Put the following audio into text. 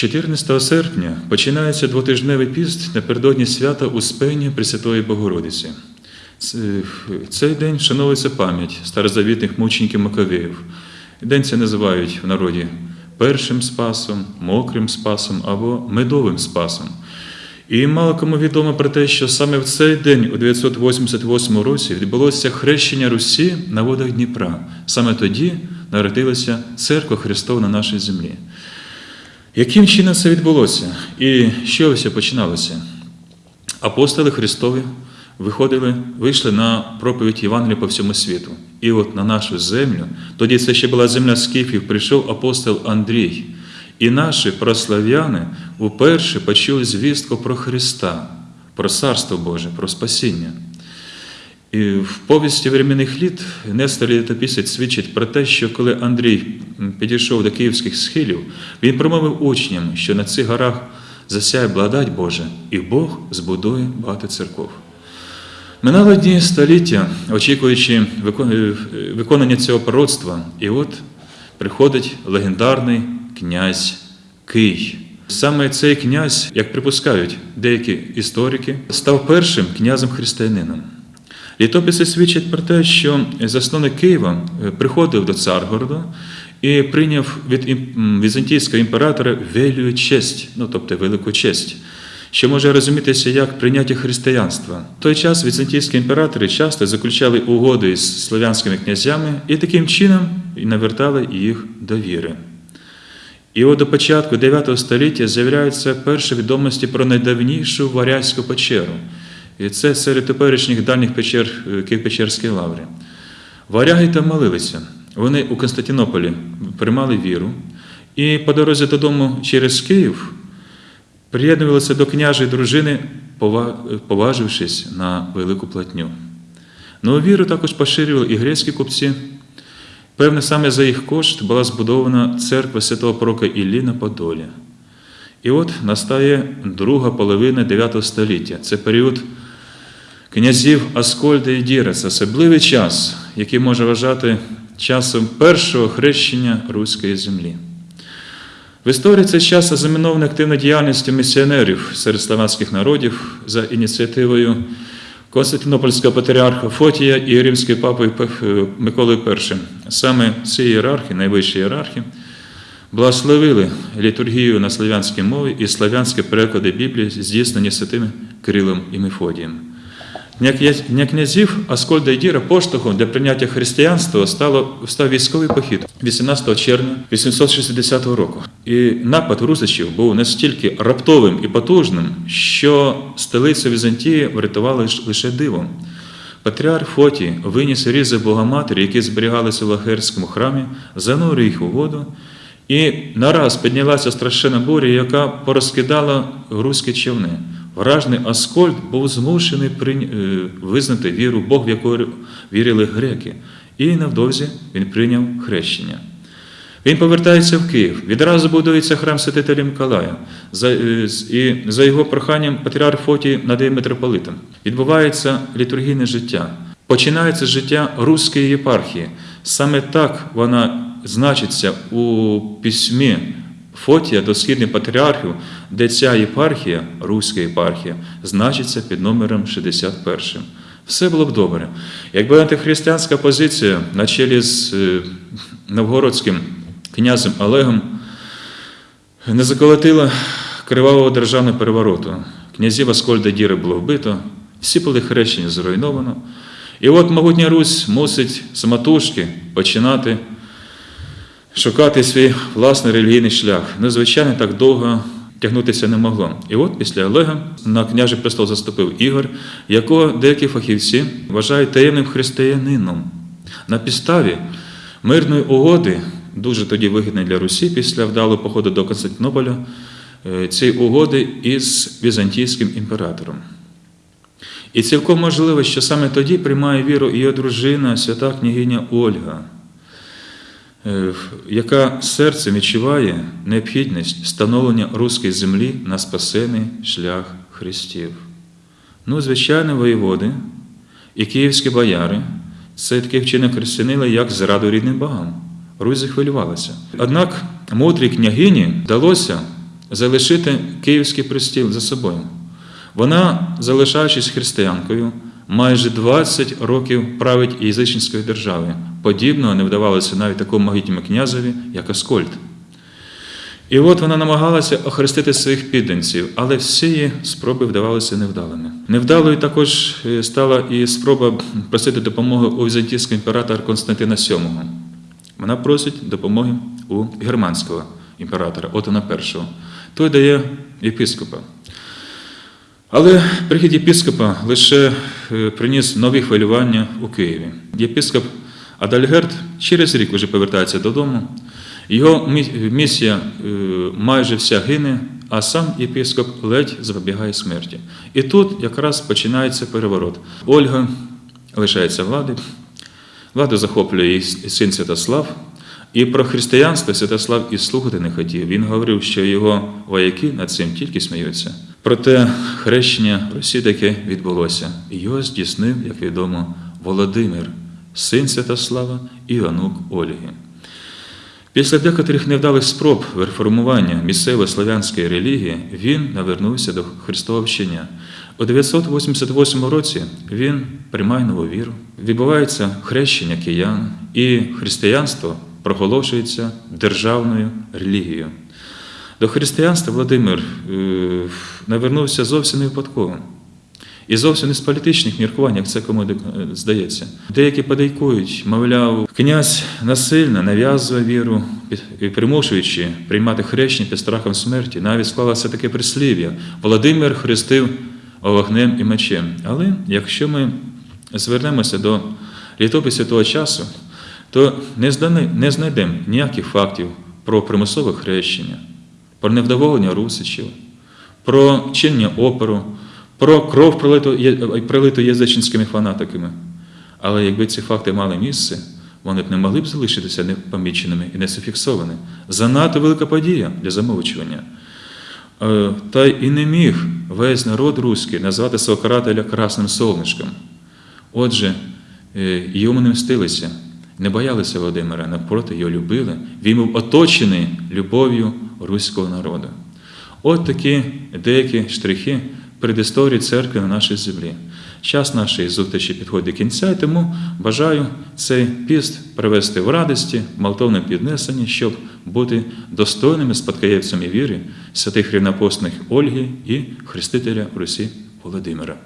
14 серпня починається двотижневий піст напередодні свята Успення Пресвятої Богородиці. Цей день вшановується пам'ять старозавітних мучеників Маковеїв. День це називають в народі першим спасом, мокрим спасом або медовим спасом. І мало кому відомо про те, що саме в цей день, у 988 році, відбулося хрещення Русі на водах Дніпра. Саме тоді народилася церква Христова на нашій землі. Яким чином це відбулося? І що все починалося? Апостоли Христові виходили, вийшли на проповідь Євангелія по всьому світу. І от на нашу землю, тоді це ще була земля скіфів, прийшов апостол Андрій. І наші прослав'яни уперше почули звістку про Христа, про Царство Боже, про спасіння. І в повісті временних літ Нестор Літописець свідчить про те, що коли Андрій підійшов до київських схилів, він промовив учням, що на цих горах засяє благодать Божа, і Бог збудує багато церков. Минало дні століття, очікуючи е, виконання цього пророцтва, і от приходить легендарний князь Кий. Саме цей князь, як припускають деякі історики, став першим князем-християнином. Літописи свідчать про те, що засновник Києва е, приходив до Царгорода і прийняв від візантійського імператора велію честь, ну тобто велику честь, що може розумітися як прийняття християнства. В той час візантійські імператори часто заключали угоди з слов'янськими князями і таким чином навертали їх до віри. І от до початку 9 століття з'являються перші відомості про найдавнішу варязьку печеру. І це серед теперішніх дальніх печер е, Києво-Печерській лаври. Варяги там молилися. Вони у Константинополі приймали віру, і по дорозі додому через Київ приєднувалися до княжої дружини, поважившись на велику платню. Ну, віру також поширювали і грецькі купці. Певне, саме за їх кошт була збудована церква святого пророка Іллі на Подолі. І от настає друга половина 9 століття. Це період князів Аскольда і Діреса, особливий час, який може вважати часом першого хрещення руської землі. В історії цей час ознаменований активною діяльністю місіонерів серед славянських народів за ініціативою Константинопольського патріарха Фотія і римської папи Пе- Миколи І. Саме ці ієрархи, найвищі ієрархи, благословили літургію на славянській мові і славянські переклади Біблії, здійснені святими Кирилом і Мефодієм. Для князів Аскольда і Діра поштовхом для прийняття християнства стало, став військовий похід 18 червня 860 року. І напад русичів був настільки раптовим і потужним, що столицю Візантії врятували лише дивом. Патріарх Фотій виніс різи Богоматері, які зберігалися в Лахерському храмі, занурив їх у воду, і нараз піднялася страшенна буря, яка порозкидала руські човни. Вражений Аскольд був змушений е, визнати віру Бог, в яку вірили греки. І невдовзі він прийняв хрещення. Він повертається в Київ. Відразу будується храм святителя Миколая. За, е, і за його проханням патріарх Фотій надає митрополитом. Відбувається літургійне життя. Починається життя руської єпархії. Саме так вона значиться у письмі Фотія до східних патріархів, де ця єпархія, руська єпархія, значиться під номером 61. Все було б добре. Якби антихристиянська позиція на чолі з е, новгородським князем Олегом не заколотила кривавого державного перевороту. Князів Аскольда Діри було вбито, всі були хрещені зруйновано. І от могутня Русь мусить самотужки починати шукати свій власний релігійний шлях. Ну, звичайно, так довго тягнутися не могло. І от після Олега на княжий престол заступив Ігор, якого деякі фахівці вважають таємним християнином. На підставі мирної угоди, дуже тоді вигідної для Русі, після вдалого походу до Константинополя, е, цієї угоди із візантійським імператором. І цілком можливо, що саме тоді приймає віру її дружина, свята княгиня Ольга, яка серцем відчуває необхідність встановлення руської землі на спасений шлях Христів. Ну, звичайно, воєводи і київські бояри це таке вчинок християнили, як зраду рідним богам. Русь захвилювалася. Однак мудрій княгині вдалося залишити Київський престіл за собою. Вона, залишаючись християнкою, майже 20 років править язичницькою державою. Подібного не вдавалося навіть такому могутньому князеві, як Аскольд. І от вона намагалася охрестити своїх підданців, але всі її спроби вдавалися невдалими. Невдалою також е, стала і спроба просити допомоги у візантійського імператора Константина VII. Вона просить допомоги у германського імператора Отона І. Той дає єпископа. Але прихід єпископа лише е, приніс нові хвилювання у Києві. Єпископ Адальгерт через рік вже повертається додому. Його місія е, майже вся гине, а сам єпископ ледь запобігає смерті. І тут якраз починається переворот. Ольга лишається влади, владу захоплює її син Святослав. І про християнство Святослав і слухати не хотів. Він говорив, що його вояки над цим тільки сміються. Проте хрещення в Росії таке відбулося. Його здійснив, як відомо, Володимир, син Святослава і онук Ольги. Після декотрих невдалих спроб реформування місцевої славянської релігії він навернувся до Христового вчення. У 988 році він приймає нову віру, відбувається хрещення киян, і християнство проголошується державною релігією. До християнства Володимир е, навернувся зовсім не випадково. І зовсім не з політичних міркувань, як це кому здається. Деякі подейкують, мовляв, князь насильно нав'язує віру, примушуючи приймати хрещення під страхом смерті, навіть склалося таке прислів'я: Володимир хрестив вогнем і мечем. Але якщо ми звернемося до літописів того часу, то не знайдемо ніяких фактів про примусове хрещення, про невдоволення русичів, про чинення опору, про кров пролиту, є- пролиту язичницькими фанатиками. Але якби ці факти мали місце, вони б не могли б залишитися непоміченими і не зафіксовані. Занадто велика подія для замовчування. Е, Та і не міг весь народ руський назвати свого красним сонечком. Отже, е, йому не мстилися, не боялися Володимира, навпроти його любили. Він був оточений любов'ю руського народу. От такі деякі штрихи предісторії церкви на нашій землі. Час нашої зустрічі підходить до кінця, і тому бажаю цей піст привести в радості, молтовне піднесення, щоб бути достойними спадкоєвцями віри святих рівнопосних Ольги і хрестителя Русі Володимира.